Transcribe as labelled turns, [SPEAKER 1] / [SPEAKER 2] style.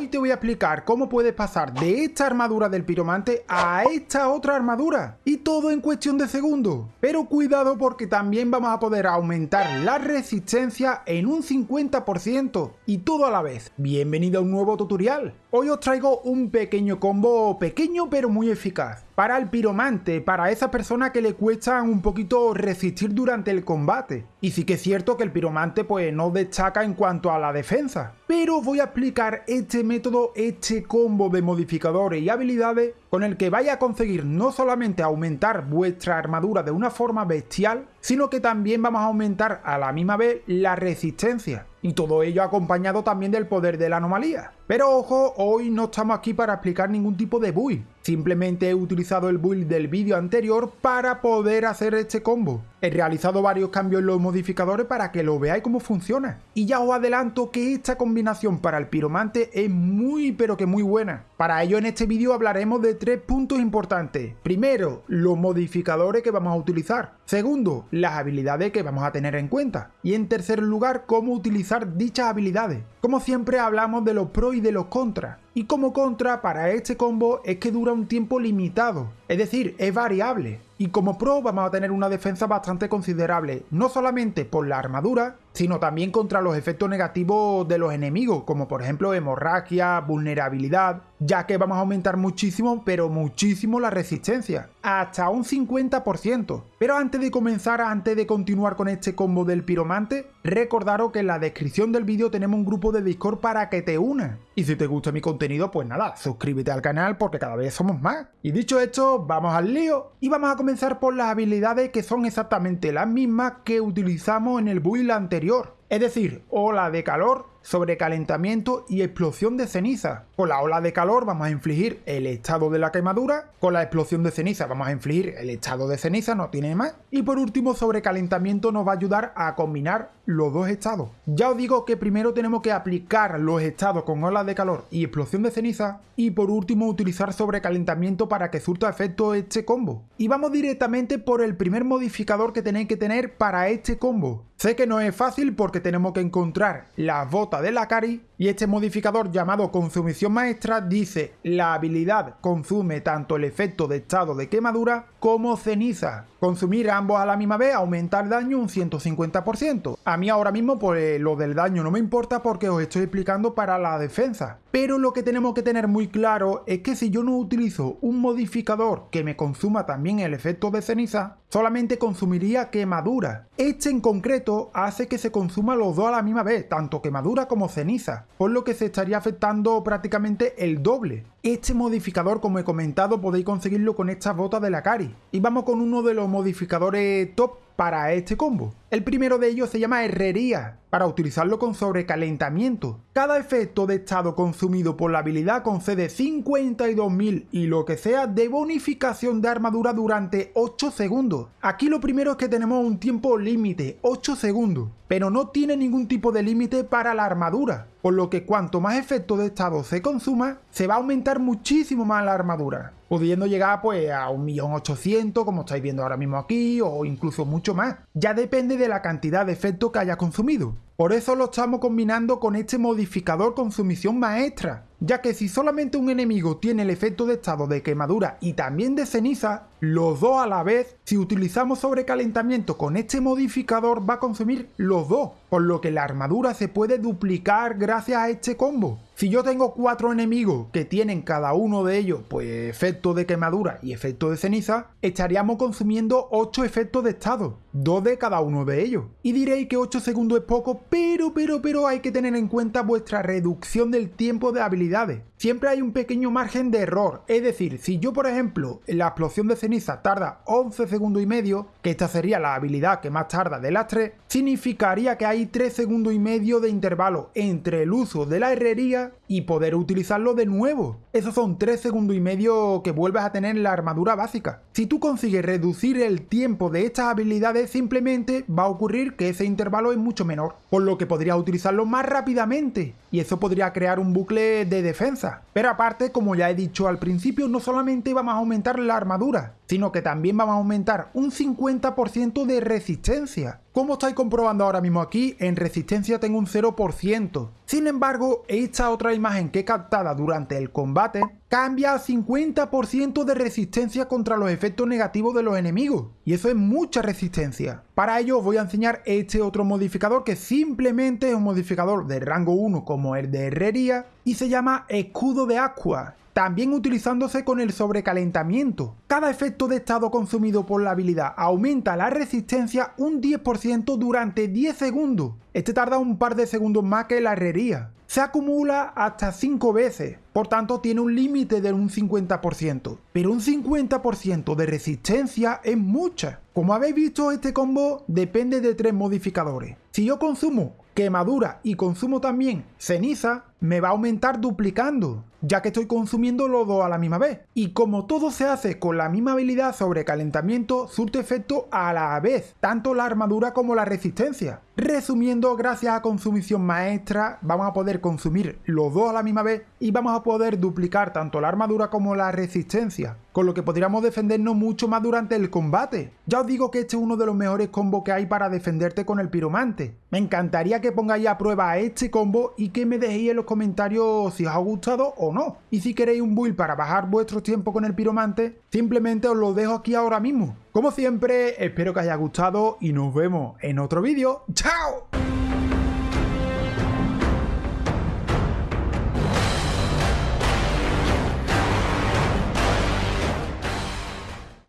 [SPEAKER 1] Hoy te voy a explicar cómo puedes pasar de esta armadura del piromante a esta otra armadura. Y todo en cuestión de segundos. Pero cuidado porque también vamos a poder aumentar la resistencia en un 50% y todo a la vez. Bienvenido a un nuevo tutorial. Hoy os traigo un pequeño combo, pequeño pero muy eficaz. Para el piromante, para esa persona que le cuesta un poquito resistir durante el combate. Y sí que es cierto que el piromante pues no destaca en cuanto a la defensa. Pero voy a explicar este método, este combo de modificadores y habilidades con el que vaya a conseguir no solamente aumentar vuestra armadura de una forma bestial, sino que también vamos a aumentar a la misma vez la resistencia. Y todo ello acompañado también del poder de la anomalía. Pero ojo, hoy no estamos aquí para explicar ningún tipo de build. Simplemente he utilizado el build del vídeo anterior para poder hacer este combo. He realizado varios cambios en los modificadores para que lo veáis cómo funciona. Y ya os adelanto que esta combinación para el piromante es muy pero que muy buena. Para ello en este vídeo hablaremos de tres puntos importantes. Primero, los modificadores que vamos a utilizar. Segundo, las habilidades que vamos a tener en cuenta. Y en tercer lugar, cómo utilizar dichas habilidades. Como siempre hablamos de los pros y de los contras. Y como contra para este combo es que dura un tiempo limitado, es decir, es variable. Y como pro vamos a tener una defensa bastante considerable, no solamente por la armadura, sino también contra los efectos negativos de los enemigos, como por ejemplo hemorragia, vulnerabilidad, ya que vamos a aumentar muchísimo, pero muchísimo la resistencia, hasta un 50%. Pero antes de comenzar, antes de continuar con este combo del piromante, recordaros que en la descripción del vídeo tenemos un grupo de Discord para que te unas. Y si te gusta mi contenido, pues nada, suscríbete al canal porque cada vez somos más. Y dicho esto, vamos al lío y vamos a comenzar por las habilidades que son exactamente las mismas que utilizamos en el build anterior. Es decir, ola de calor, sobrecalentamiento y explosión de ceniza. Con la ola de calor vamos a infligir el estado de la quemadura, con la explosión de ceniza vamos a infligir el estado de ceniza, no tiene más. Y por último, sobrecalentamiento nos va a ayudar a combinar los dos estados. Ya os digo que primero tenemos que aplicar los estados con ola de calor y explosión de ceniza, y por último utilizar sobrecalentamiento para que surta efecto este combo. Y vamos directamente por el primer modificador que tenéis que tener para este combo. Sé que no es fácil porque tenemos que encontrar las botas de la Cari y este modificador llamado consumición maestra dice la habilidad consume tanto el efecto de estado de quemadura como ceniza. Consumir ambos a la misma vez aumenta el daño un 150%. A mí ahora mismo pues lo del daño no me importa porque os estoy explicando para la defensa. Pero lo que tenemos que tener muy claro es que si yo no utilizo un modificador que me consuma también el efecto de ceniza, solamente consumiría quemadura. Este en concreto hace que se consuma los dos a la misma vez, tanto quemadura como ceniza, por lo que se estaría afectando prácticamente el doble. Este modificador, como he comentado, podéis conseguirlo con estas botas de la Cari. Y vamos con uno de los modificadores top para este combo. El primero de ellos se llama Herrería, para utilizarlo con sobrecalentamiento. Cada efecto de estado consumido por la habilidad concede 52.000 y lo que sea de bonificación de armadura durante 8 segundos. Aquí lo primero es que tenemos un tiempo límite, 8 segundos, pero no tiene ningún tipo de límite para la armadura, por lo que cuanto más efecto de estado se consuma, se va a aumentar muchísimo más la armadura pudiendo llegar pues a 1.800.000 como estáis viendo ahora mismo aquí o incluso mucho más. Ya depende de la cantidad de efecto que haya consumido. Por eso lo estamos combinando con este modificador consumición maestra, ya que si solamente un enemigo tiene el efecto de estado de quemadura y también de ceniza, los dos a la vez, si utilizamos sobrecalentamiento con este modificador va a consumir los dos, por lo que la armadura se puede duplicar gracias a este combo. Si yo tengo cuatro enemigos que tienen cada uno de ellos pues efecto de quemadura y efecto de ceniza, estaríamos consumiendo 8 efectos de estado, dos de cada uno de ellos. Y diréis que 8 segundos es poco, pero, pero, pero hay que tener en cuenta vuestra reducción del tiempo de habilidades. Siempre hay un pequeño margen de error, es decir, si yo por ejemplo la explosión de ceniza tarda 11 segundos y medio, que esta sería la habilidad que más tarda de las tres, significaría que hay 3 segundos y medio de intervalo entre el uso de la herrería y poder utilizarlo de nuevo. Esos son 3 segundos y medio que vuelves a tener en la armadura básica. Si tú consigues reducir el tiempo de estas habilidades, simplemente va a ocurrir que ese intervalo es mucho menor, por lo que podrías utilizarlo más rápidamente, y eso podría crear un bucle de defensa. Pero aparte, como ya he dicho al principio, no solamente vamos a aumentar la armadura, sino que también vamos a aumentar un 50% de resistencia. Como estáis comprobando ahora mismo aquí, en resistencia tengo un 0%. Sin embargo, esta otra imagen que he captada durante el combate cambia a 50% de resistencia contra los efectos negativos de los enemigos. Y eso es mucha resistencia. Para ello os voy a enseñar este otro modificador que simplemente es un modificador de rango 1 como el de herrería y se llama escudo de aqua también utilizándose con el sobrecalentamiento. Cada efecto de estado consumido por la habilidad aumenta la resistencia un 10% durante 10 segundos. Este tarda un par de segundos más que la herrería. Se acumula hasta 5 veces, por tanto tiene un límite de un 50%. Pero un 50% de resistencia es mucha. Como habéis visto, este combo depende de tres modificadores. Si yo consumo quemadura y consumo también ceniza, me va a aumentar duplicando, ya que estoy consumiendo los dos a la misma vez. Y como todo se hace con la misma habilidad sobre calentamiento, surte efecto a la vez, tanto la armadura como la resistencia. Resumiendo, gracias a consumición maestra, vamos a poder consumir los dos a la misma vez y vamos a poder duplicar tanto la armadura como la resistencia, con lo que podríamos defendernos mucho más durante el combate. Ya os digo que este es uno de los mejores combos que hay para defenderte con el piromante. Me encantaría que pongáis a prueba este combo y que me dejéis en los comentarios si os ha gustado no. Y si queréis un build para bajar vuestro tiempo con el piromante, simplemente os lo dejo aquí ahora mismo. Como siempre, espero que os haya gustado y nos vemos en otro vídeo. ¡Chao!